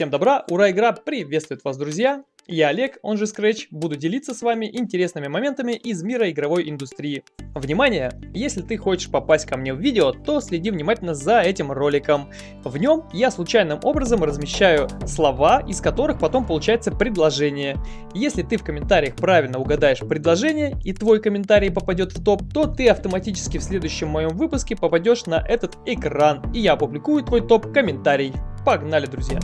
Всем добра, ура, игра приветствует вас, друзья! Я Олег, он же Scratch, буду делиться с вами интересными моментами из мира игровой индустрии. Внимание! Если ты хочешь попасть ко мне в видео, то следи внимательно за этим роликом. В нем я случайным образом размещаю слова, из которых потом получается предложение. Если ты в комментариях правильно угадаешь предложение и твой комментарий попадет в топ, то ты автоматически в следующем моем выпуске попадешь на этот экран, и я опубликую твой топ-комментарий. Погнали, друзья!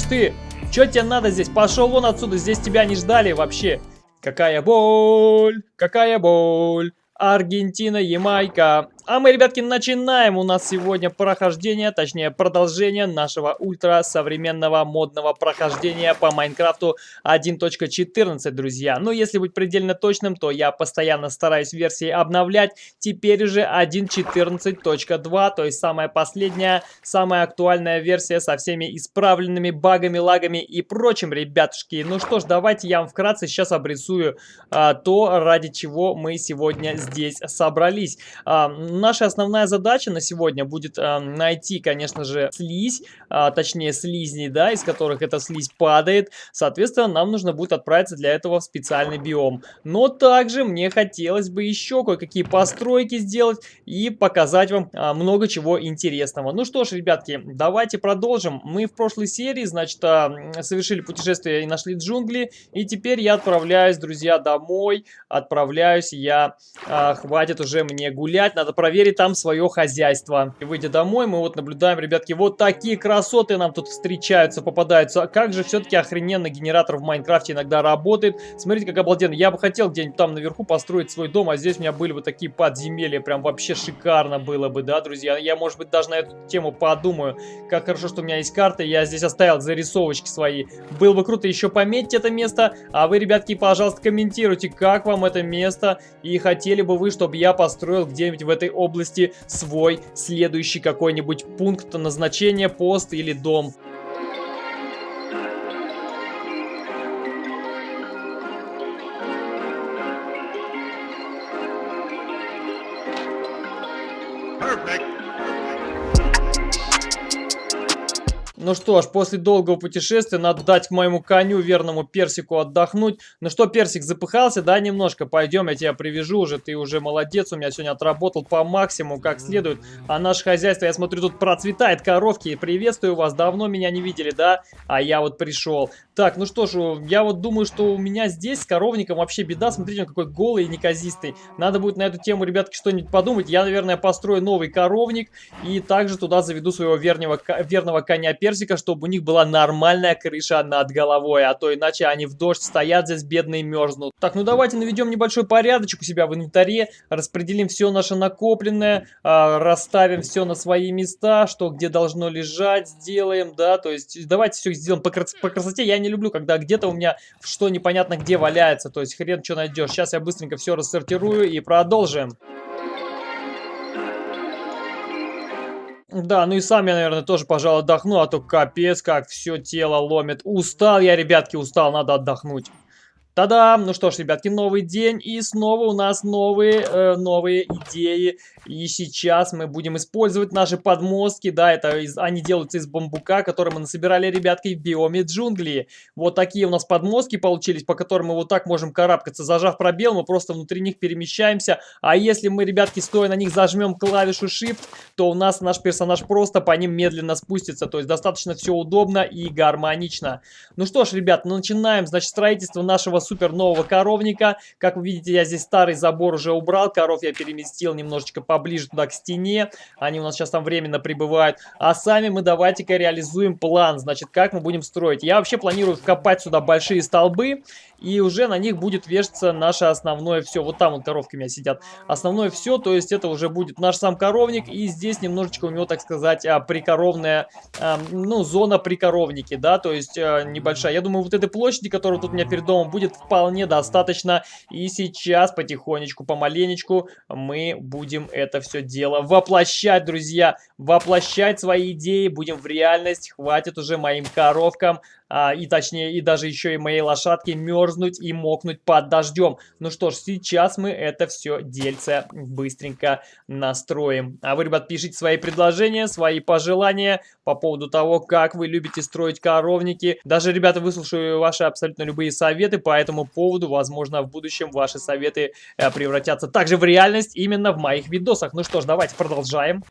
Ты? Чё тебе надо здесь? Пошел вон отсюда, здесь тебя не ждали вообще. Какая боль, какая боль. Аргентина, Ямайка. А мы, ребятки, начинаем. У нас сегодня прохождение, точнее продолжение нашего ультра современного модного прохождения по Майнкрафту 1.14, друзья. Но если быть предельно точным, то я постоянно стараюсь версии обновлять. Теперь уже 1.14.2, то есть самая последняя, самая актуальная версия со всеми исправленными багами, лагами и прочим, ребятушки. Ну что ж, давайте я вам вкратце сейчас обрисую а, то, ради чего мы сегодня здесь собрались. А, наша основная задача на сегодня будет э, найти, конечно же, слизь, э, точнее слизни, да, из которых эта слизь падает. Соответственно, нам нужно будет отправиться для этого в специальный биом. Но также мне хотелось бы еще кое-какие постройки сделать и показать вам э, много чего интересного. Ну что ж, ребятки, давайте продолжим. Мы в прошлой серии, значит, э, совершили путешествие и нашли джунгли. И теперь я отправляюсь, друзья, домой. Отправляюсь я, э, хватит уже мне гулять, надо проверить там свое хозяйство. И выйдя домой, мы вот наблюдаем, ребятки, вот такие красоты нам тут встречаются, попадаются. Как же все-таки охрененно генератор в Майнкрафте иногда работает. Смотрите, как обалденно. Я бы хотел где-нибудь там наверху построить свой дом, а здесь у меня были бы такие подземелья. Прям вообще шикарно было бы, да, друзья? Я, может быть, даже на эту тему подумаю. Как хорошо, что у меня есть карта, я здесь оставил зарисовочки свои. Было бы круто еще пометить это место. А вы, ребятки, пожалуйста, комментируйте, как вам это место. И хотели бы вы, чтобы я построил где-нибудь в этой области свой следующий какой-нибудь пункт назначения, пост или дом. Ну что ж, после долгого путешествия надо дать моему коню, верному персику, отдохнуть. Ну что, персик, запыхался, да, немножко? Пойдем, я тебя привяжу уже, ты уже молодец, у меня сегодня отработал по максимуму, как следует. А наше хозяйство, я смотрю, тут процветает, коровки. Приветствую вас, давно меня не видели, да? А я вот пришел. Так, ну что ж, я вот думаю, что у меня здесь с коровником вообще беда. Смотрите, он какой голый и неказистый. Надо будет на эту тему, ребятки, что-нибудь подумать. Я, наверное, построю новый коровник и также туда заведу своего верного, верного коня персика персика, чтобы у них была нормальная крыша над головой, а то иначе они в дождь стоят здесь бедные мерзнут. Так, ну давайте наведем небольшой порядочек у себя в инвентаре, распределим все наше накопленное, э, расставим все на свои места, что где должно лежать, сделаем, да, то есть давайте все сделаем по, крас по красоте. Я не люблю, когда где-то у меня что непонятно где валяется, то есть хрен что найдешь. Сейчас я быстренько все рассортирую и продолжим. Да, ну и сам я, наверное, тоже, пожалуй, отдохну, а то капец, как все тело ломит. Устал я, ребятки, устал, надо отдохнуть. Та-дам! Ну что ж, ребятки, новый день, и снова у нас новые, э, новые идеи. И сейчас мы будем использовать наши подмостки, да, это из, они делаются из бамбука, который мы насобирали, ребятки, в биоме джунгли. Вот такие у нас подмостки получились, по которым мы вот так можем карабкаться. Зажав пробел, мы просто внутри них перемещаемся. А если мы, ребятки, стоя на них зажмем клавишу Shift, то у нас наш персонаж просто по ним медленно спустится. То есть достаточно все удобно и гармонично. Ну что ж, ребят, начинаем, значит, строительство нашего супер нового коровника. Как вы видите, я здесь старый забор уже убрал, коров я переместил немножечко поближе туда к стене. Они у нас сейчас там временно прибывают. А сами мы давайте-ка реализуем план, значит, как мы будем строить. Я вообще планирую вкопать сюда большие столбы и уже на них будет вешаться наше основное все. Вот там вот коровки у меня сидят. Основное все, то есть это уже будет наш сам коровник, и здесь немножечко у него, так сказать, а, прикоровная, а, ну, зона прикоровники, да, то есть а, небольшая. Я думаю, вот этой площади, которая тут у меня перед домом, будет вполне достаточно. И сейчас потихонечку, помаленечку мы будем это все дело воплощать, друзья. Воплощать свои идеи, будем в реальность. Хватит уже моим коровкам а, и точнее, и даже еще и моей лошадке мерзнуть и мокнуть под дождем. Ну что ж, сейчас мы это все дельце быстренько настроим. А вы, ребят, пишите свои предложения, свои пожелания по поводу того, как вы любите строить коровники. Даже, ребята, выслушаю ваши абсолютно любые советы по этому поводу. Возможно, в будущем ваши советы э, превратятся также в реальность именно в моих видосах. Ну что ж, давайте продолжаем.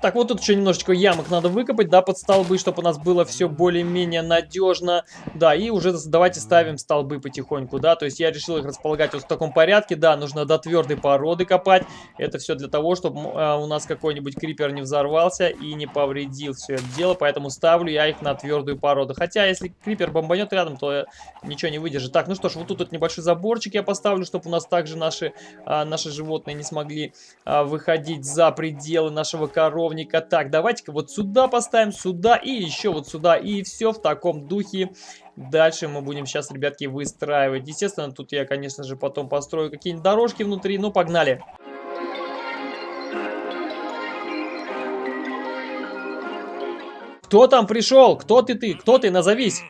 Так, вот тут еще немножечко ямок надо выкопать, да, под столбы, чтобы у нас было все более-менее надежно. Да, и уже давайте ставим столбы потихоньку, да, то есть я решил их располагать вот в таком порядке. Да, нужно до твердой породы копать. Это все для того, чтобы э, у нас какой-нибудь крипер не взорвался и не повредил все это дело, поэтому ставлю я их на твердую породу. Хотя, если крипер бомбанет рядом, то ничего не выдержит. Так, ну что ж, вот тут вот небольшой заборчик я поставлю, чтобы у нас также наши, а, наши животные не смогли а, выходить за пределы нашего коров коровника. Так, давайте-ка вот сюда поставим, сюда и еще вот сюда. И все в таком духе. Дальше мы будем сейчас, ребятки, выстраивать. Естественно, тут я, конечно же, потом построю какие-нибудь дорожки внутри. Ну, погнали. Кто там пришел? Кто ты ты? Кто ты? Назовись.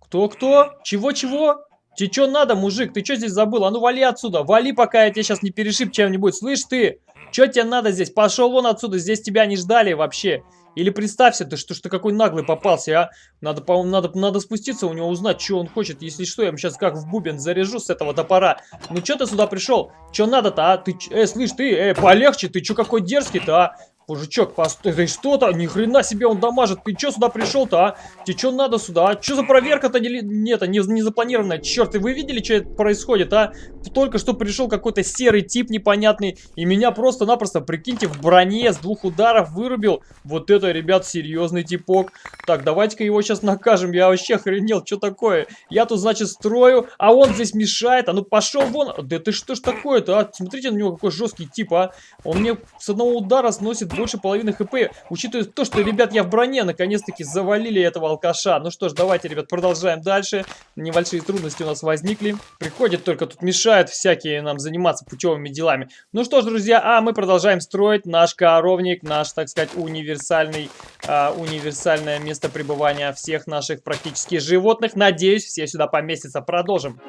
Кто-кто? Чего-чего? Тебе что надо, мужик? Ты что здесь забыл? А ну вали отсюда. Вали, пока я тебя сейчас не перешиб чем-нибудь. Слышь ты? Что тебе надо здесь? Пошел вон отсюда, здесь тебя не ждали вообще. Или представься ты, что, что какой наглый попался, а? Надо, по надо, надо спуститься у него, узнать, что он хочет. Если что, я ему сейчас как в бубен заряжу с этого топора. Ну что ты сюда пришел? Что надо-то, а? Ты, э, слышь, ты, э, полегче, ты что какой дерзкий-то, а? Мужичок, постой, ты что-то, ни хрена себе он дамажит, ты что сюда пришел-то, а? Тебе что надо сюда, а? Что за проверка-то не, нет, не, не запланированная? Черт, и вы видели, что это происходит, а? Только что пришел какой-то серый тип непонятный, и меня просто-напросто, прикиньте, в броне с двух ударов вырубил. Вот это, ребят, серьезный типок. Так, давайте-ка его сейчас накажем, я вообще охренел, что такое? Я тут, значит, строю, а он здесь мешает, а ну пошел вон. Да ты что ж такое-то, а? Смотрите на него, какой жесткий тип, а? Он мне с одного удара сносит больше половины хп, учитывая то, что, ребят, я в броне, наконец-таки завалили этого алкаша. Ну что ж, давайте, ребят, продолжаем дальше. Небольшие трудности у нас возникли. Приходит только тут мешают всякие нам заниматься путевыми делами. Ну что ж, друзья, а мы продолжаем строить наш коровник, наш, так сказать, универсальный, а, универсальное место пребывания всех наших практически животных. Надеюсь, все сюда поместятся. Продолжим.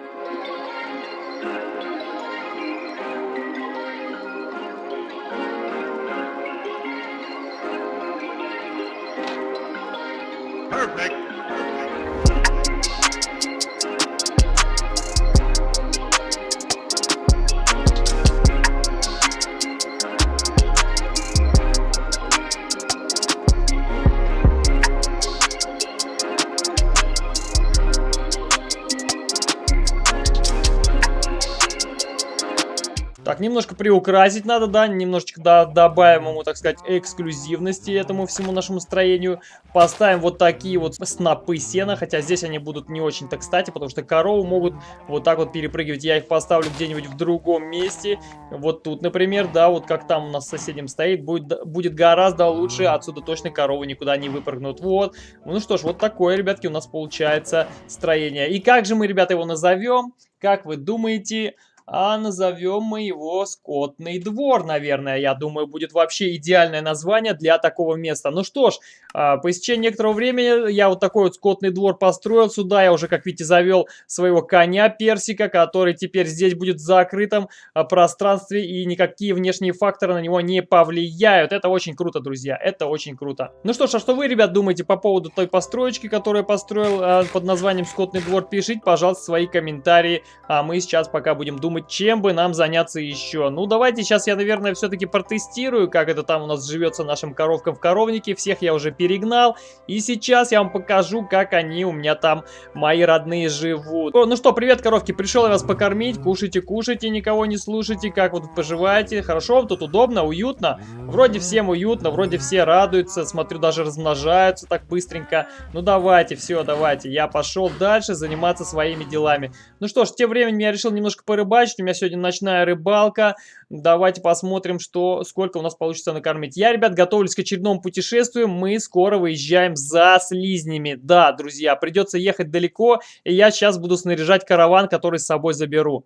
Приукрасить надо, да, немножечко да, добавим ему, так сказать, эксклюзивности этому всему нашему строению. Поставим вот такие вот снопы сена, хотя здесь они будут не очень-то кстати, потому что коровы могут вот так вот перепрыгивать. Я их поставлю где-нибудь в другом месте, вот тут, например, да, вот как там у нас соседям стоит, будет, будет гораздо лучше, отсюда точно коровы никуда не выпрыгнут. Вот, ну что ж, вот такое, ребятки, у нас получается строение. И как же мы, ребята, его назовем? Как вы думаете? А назовем мы его Скотный двор, наверное. Я думаю, будет вообще идеальное название для такого места. Ну что ж, а, по истечении некоторого времени я вот такой вот Скотный двор построил. Сюда я уже, как видите, завел своего коня Персика, который теперь здесь будет в закрытом а, пространстве и никакие внешние факторы на него не повлияют. Это очень круто, друзья, это очень круто. Ну что ж, а что вы, ребят, думаете по поводу той построечки, которую я построил а, под названием Скотный двор? Пишите, пожалуйста, свои комментарии, а мы сейчас пока будем думать чем бы нам заняться еще. Ну, давайте сейчас я, наверное, все-таки протестирую, как это там у нас живется нашим коровкам в коровнике. Всех я уже перегнал. И сейчас я вам покажу, как они у меня там, мои родные, живут. О, ну что, привет, коровки, пришел я вас покормить. Кушайте, кушайте, никого не слушайте. Как тут поживаете? Хорошо, вам тут удобно, уютно? Вроде всем уютно, вроде все радуются. Смотрю, даже размножаются так быстренько. Ну, давайте, все, давайте. Я пошел дальше заниматься своими делами. Ну что ж, тем временем я решил немножко порыбачить рыбачить. У меня сегодня ночная рыбалка. Давайте посмотрим, что, сколько у нас получится накормить. Я, ребят, готовлюсь к очередному путешествию. Мы скоро выезжаем за слизнями. Да, друзья, придется ехать далеко. И я сейчас буду снаряжать караван, который с собой заберу.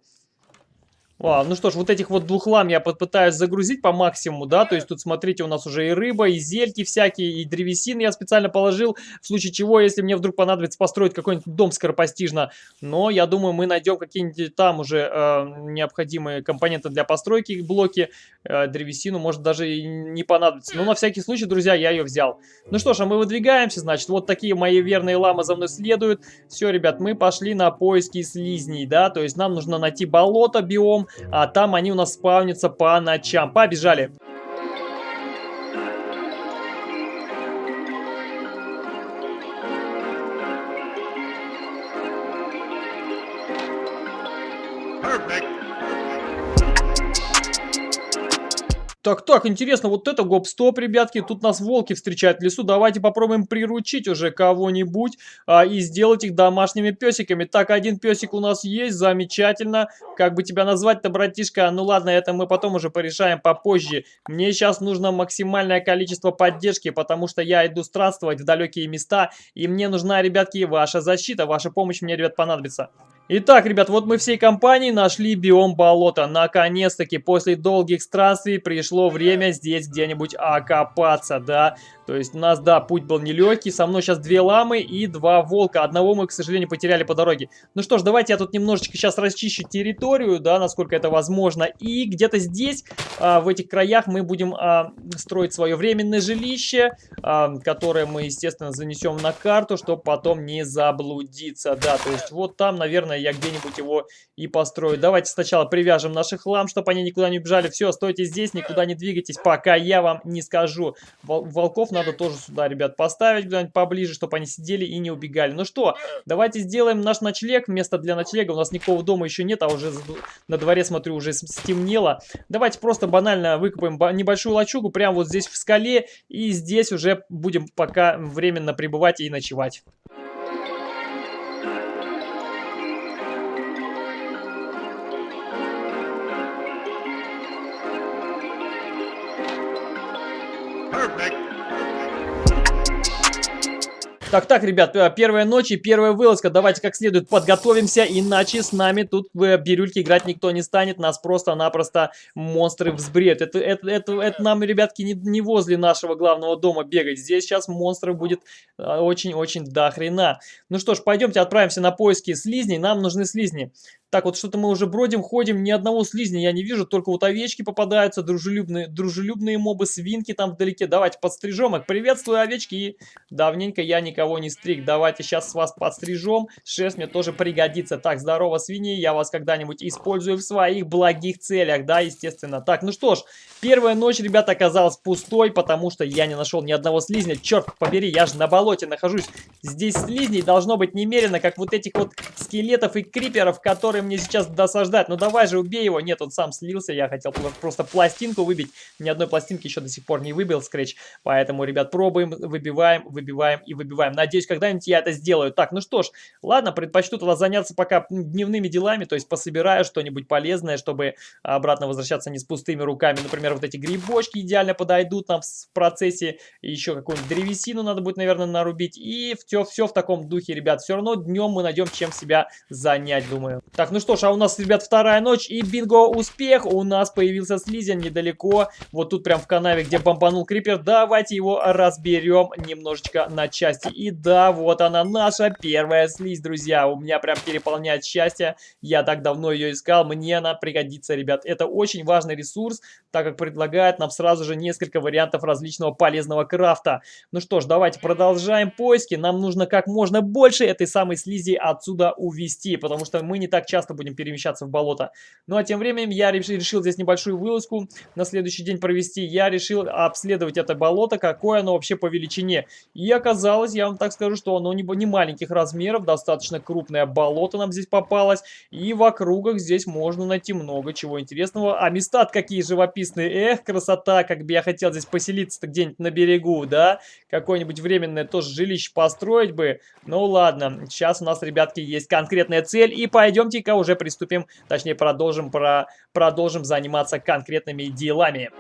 А, ну что ж, вот этих вот двух лам я попытаюсь загрузить по максимуму, да, то есть тут, смотрите, у нас уже и рыба, и зельки всякие, и древесин я специально положил, в случае чего, если мне вдруг понадобится построить какой-нибудь дом скоропостижно, но я думаю, мы найдем какие-нибудь там уже э, необходимые компоненты для постройки, блоки, э, древесину, может даже и не понадобится, но на всякий случай, друзья, я ее взял. Ну что ж, а мы выдвигаемся, значит, вот такие мои верные ламы за мной следуют, все, ребят, мы пошли на поиски слизней, да, то есть нам нужно найти болото, биом, а там они у нас спавнятся по ночам. Побежали! Так, так, интересно, вот это гоп-стоп, ребятки, тут нас волки встречают в лесу, давайте попробуем приручить уже кого-нибудь а, и сделать их домашними песиками. Так, один песик у нас есть, замечательно, как бы тебя назвать-то, братишка? Ну ладно, это мы потом уже порешаем попозже. Мне сейчас нужно максимальное количество поддержки, потому что я иду странствовать в далекие места, и мне нужна, ребятки, ваша защита, ваша помощь мне, ребят, понадобится. Итак, ребят, вот мы всей компанией нашли биом болота. Наконец-таки, после долгих странствий пришло время здесь где-нибудь окопаться, да. То есть у нас, да, путь был нелегкий. Со мной сейчас две ламы и два волка. Одного мы, к сожалению, потеряли по дороге. Ну что ж, давайте я тут немножечко сейчас расчищу территорию, да, насколько это возможно. И где-то здесь, а, в этих краях, мы будем а, строить свое временное жилище, а, которое мы, естественно, занесем на карту, чтобы потом не заблудиться, да. То есть вот там, наверное, я где-нибудь его и построю. Давайте сначала привяжем наших лам, чтобы они никуда не убежали. Все, стойте здесь, никуда не двигайтесь, пока я вам не скажу. Волков на надо тоже сюда, ребят, поставить куда-нибудь поближе, чтобы они сидели и не убегали. Ну что, давайте сделаем наш ночлег. Место для ночлега. У нас никакого дома еще нет, а уже на дворе, смотрю, уже стемнело. Давайте просто банально выкопаем небольшую лачугу прямо вот здесь в скале. И здесь уже будем пока временно пребывать и ночевать. Так, так, ребят, э, первая ночь и первая вылазка. Давайте как следует подготовимся, иначе с нами тут в бирюльке играть никто не станет. Нас просто-напросто монстры взбред. Это, это, это, это нам, ребятки, не, не возле нашего главного дома бегать. Здесь сейчас монстров будет э, очень-очень до хрена. Ну что ж, пойдемте отправимся на поиски слизней. Нам нужны слизни. Так, вот что-то мы уже бродим, ходим, ни одного слизня я не вижу, только вот овечки попадаются, дружелюбные, дружелюбные мобы, свинки там вдалеке. Давайте подстрижем их. Приветствую, овечки. Давненько я никого не стриг. Давайте сейчас с вас подстрижем. Шерсть мне тоже пригодится. Так, здорово, свиньи. Я вас когда-нибудь использую в своих благих целях, да, естественно. Так, ну что ж, первая ночь, ребята, оказалась пустой, потому что я не нашел ни одного слизня. Черт побери, я же на болоте нахожусь. Здесь слизней должно быть немерено, как вот этих вот скелетов и криперов, которые мне сейчас досаждает. Ну давай же, убей его. Нет, он сам слился. Я хотел просто пластинку выбить. Ни одной пластинки еще до сих пор не выбил скретч. Поэтому, ребят, пробуем, выбиваем, выбиваем и выбиваем. Надеюсь, когда-нибудь я это сделаю. Так, ну что ж, ладно, предпочту тогда заняться пока дневными делами. То есть пособираю что-нибудь полезное, чтобы обратно возвращаться не с пустыми руками. Например, вот эти грибочки идеально подойдут нам в процессе. Еще какую-нибудь древесину надо будет, наверное, нарубить. И все, все в таком духе, ребят. Все равно днем мы найдем чем себя занять, думаю. Так, ну что ж, а у нас, ребят, вторая ночь и бинго, успех. У нас появился слизень недалеко, вот тут прям в канаве, где бомбанул крипер. Давайте его разберем немножечко на части. И да, вот она, наша первая слизь, друзья. У меня прям переполняет счастье. Я так давно ее искал, мне она пригодится, ребят. Это очень важный ресурс, так как предлагает нам сразу же несколько вариантов различного полезного крафта. Ну что ж, давайте продолжаем поиски. Нам нужно как можно больше этой самой слизи отсюда увести, потому что мы не так часто будем перемещаться в болото. Ну а тем временем я решил здесь небольшую вылазку на следующий день провести. Я решил обследовать это болото, какое оно вообще по величине. И оказалось, я вам так скажу, что оно не, не маленьких размеров, достаточно крупное болото нам здесь попалось. И в округах здесь можно найти много чего интересного. А места какие живописные. Эх, красота, как бы я хотел здесь поселиться-то где-нибудь на берегу, да? Какое-нибудь временное тоже жилище построить бы. Ну ладно, сейчас у нас, ребятки, есть конкретная цель. И пойдемте-ка уже приступим, точнее продолжим, про, продолжим заниматься конкретными делами.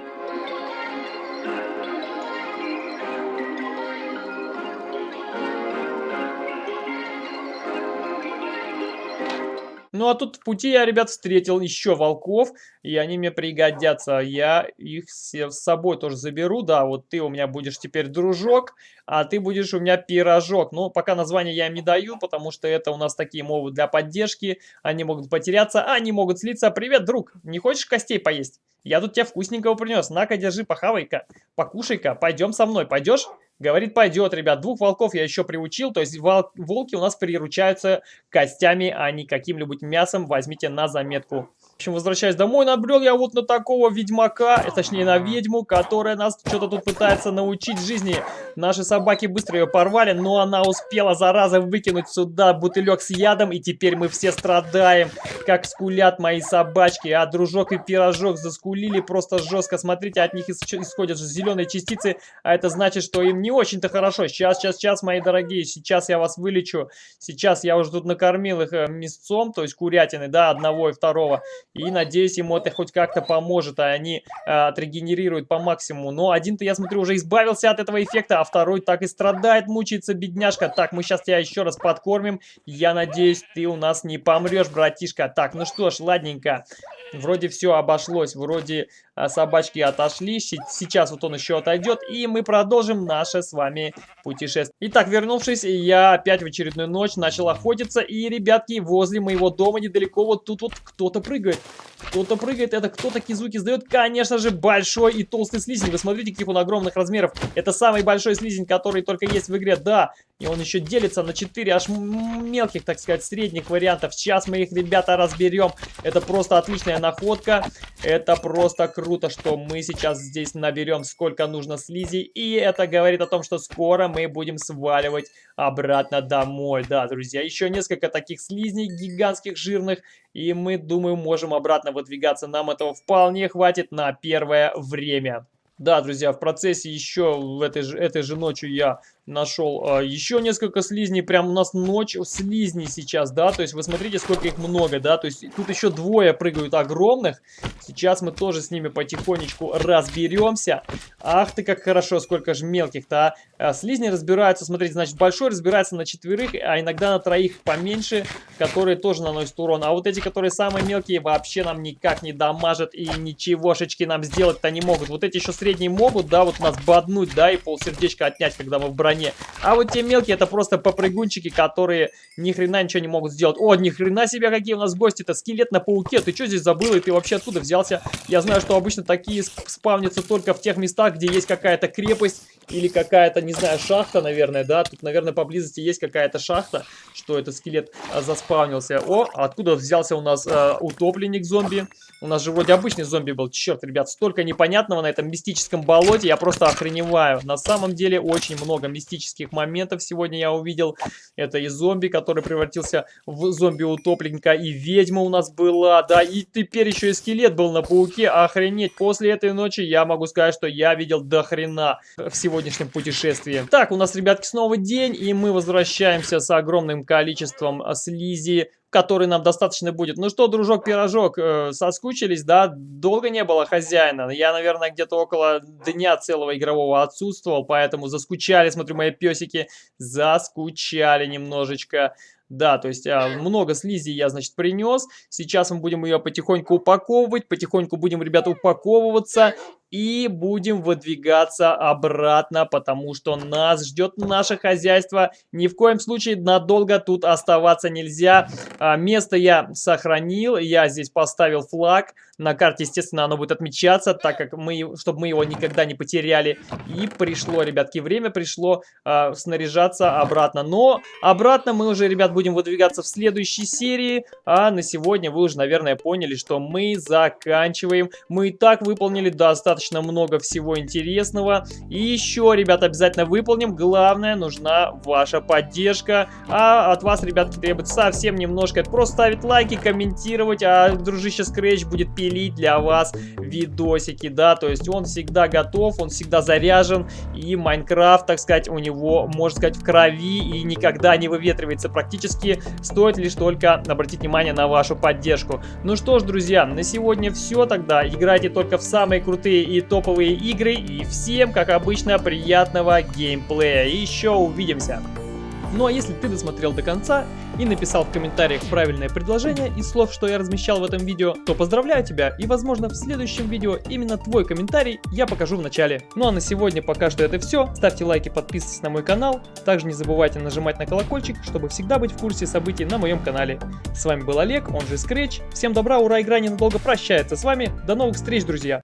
Ну а тут в пути я, ребят, встретил еще волков, и они мне пригодятся. Я их все с собой тоже заберу, да, вот ты у меня будешь теперь дружок, а ты будешь у меня пирожок. Но пока название я им не даю, потому что это у нас такие мовы для поддержки, они могут потеряться, а они могут слиться. Привет, друг, не хочешь костей поесть? Я тут тебе вкусненького принес, на-ка, держи, похавай-ка, покушай-ка, пойдем со мной, пойдешь? Говорит, пойдет, ребят. Двух волков я еще приучил. То есть вол волки у нас приручаются костями, а не каким-нибудь мясом. Возьмите на заметку общем, возвращаясь домой, набрел я вот на такого ведьмака, э, точнее на ведьму, которая нас что-то тут пытается научить жизни. Наши собаки быстро ее порвали, но она успела, зараза, выкинуть сюда бутылек с ядом, и теперь мы все страдаем, как скулят мои собачки. А дружок и пирожок заскулили просто жестко. Смотрите, от них исходят зеленые частицы, а это значит, что им не очень-то хорошо. Сейчас, сейчас, сейчас, мои дорогие, сейчас я вас вылечу. Сейчас я уже тут накормил их э, мясцом, то есть курятины, да, одного и второго. И надеюсь, ему это хоть как-то поможет, а они а, отрегенерируют по максимуму. Но один-то, я смотрю, уже избавился от этого эффекта, а второй так и страдает, мучается, бедняжка. Так, мы сейчас тебя еще раз подкормим. Я надеюсь, ты у нас не помрешь, братишка. Так, ну что ж, ладненько. Вроде все обошлось, вроде собачки отошли. Сейчас вот он еще отойдет, и мы продолжим наше с вами путешествие. Итак, вернувшись, я опять в очередную ночь начал охотиться. И, ребятки, возле моего дома недалеко вот тут вот кто-то прыгает. Кто-то прыгает, это кто такие звуки издает? Конечно же, большой и толстый слизень. Вы смотрите, каких он огромных размеров. Это самый большой слизень, который только есть в игре. Да, и он еще делится на 4 аж мелких, так сказать, средних вариантов. Сейчас мы их, ребята, разберем. Это просто отличная находка. Это просто круто, что мы сейчас здесь наберем сколько нужно слизи. И это говорит о том, что скоро мы будем сваливать обратно домой. Да, друзья, еще несколько таких слизней гигантских, жирных. И мы, думаю, можем обратно выдвигаться. Нам этого вполне хватит на первое время. Да, друзья, в процессе еще в этой же, этой же ночью я нашел а, еще несколько слизней. Прям у нас ночь слизней сейчас, да. То есть вы смотрите, сколько их много, да. То есть тут еще двое прыгают огромных. Сейчас мы тоже с ними потихонечку разберемся. Ах ты, как хорошо, сколько же мелких-то, а. а. Слизни разбираются, смотрите, значит, большой разбирается на четверых, а иногда на троих поменьше, которые тоже наносят урон. А вот эти, которые самые мелкие, вообще нам никак не дамажат и ничегошечки нам сделать-то не могут. Вот эти еще средние могут, да, вот нас боднуть, да, и полсердечка отнять, когда мы в броне броне. А вот те мелкие это просто попрыгунчики, которые ни хрена ничего не могут сделать. О, ни хрена себе, какие у нас гости-то. Скелет на пауке. Ты что здесь забыл? И ты вообще откуда взялся? Я знаю, что обычно такие спавнятся только в тех местах, где есть какая-то крепость или какая-то, не знаю, шахта, наверное, да? Тут, наверное, поблизости есть какая-то шахта, что этот скелет а, заспавнился. О, откуда взялся у нас а, утопленник зомби? У нас же вроде обычный зомби был. Черт, ребят, столько непонятного на этом мистическом болоте. Я просто охреневаю. На самом деле очень много мистических моментов сегодня я увидел. Это и зомби, который превратился в зомби-утопленника, и ведьма у нас была, да, и теперь еще и скелет был на пауке. Охренеть, после этой ночи я могу сказать, что я видел до хрена в сегодняшнем путешествии. Так, у нас, ребятки, снова день, и мы возвращаемся с огромным количеством слизи, который нам достаточно будет. Ну что, дружок-пирожок, э, соскучились, да? Долго не было хозяина. Я, наверное, где-то около дня целого игрового отсутствовал, поэтому заскучали, смотрю, мои песики, заскучали немножечко. Да, то есть а, много слизи я, значит, принес. Сейчас мы будем ее потихоньку упаковывать. Потихоньку будем, ребята, упаковываться. И будем выдвигаться обратно, потому что нас ждет наше хозяйство. Ни в коем случае надолго тут оставаться нельзя. А, место я сохранил. Я здесь поставил флаг. На карте, естественно, оно будет отмечаться, так как мы, чтобы мы его никогда не потеряли. И пришло, ребятки, время пришло а, снаряжаться обратно. Но обратно мы уже, ребят, будем выдвигаться в следующей серии. А на сегодня вы уже, наверное, поняли, что мы заканчиваем. Мы и так выполнили достаточно много всего интересного. И еще, ребят, обязательно выполним. Главное, нужна ваша поддержка. А от вас, ребятки, требуется совсем немножко. Просто ставить лайки, комментировать, а дружище Scratch будет пилить для вас видосики, да. То есть он всегда готов, он всегда заряжен. И Майнкрафт, так сказать, у него, можно сказать, в крови и никогда не выветривается практически практически стоит лишь только обратить внимание на вашу поддержку. Ну что ж, друзья, на сегодня все тогда. Играйте только в самые крутые и топовые игры. И всем, как обычно, приятного геймплея. Еще увидимся. Ну а если ты досмотрел до конца и написал в комментариях правильное предложение из слов, что я размещал в этом видео, то поздравляю тебя и возможно в следующем видео именно твой комментарий я покажу в начале. Ну а на сегодня пока что это все. Ставьте лайки, подписывайтесь на мой канал. Также не забывайте нажимать на колокольчик, чтобы всегда быть в курсе событий на моем канале. С вами был Олег, он же Scratch. Всем добра, ура, игра ненадолго прощается с вами. До новых встреч, друзья!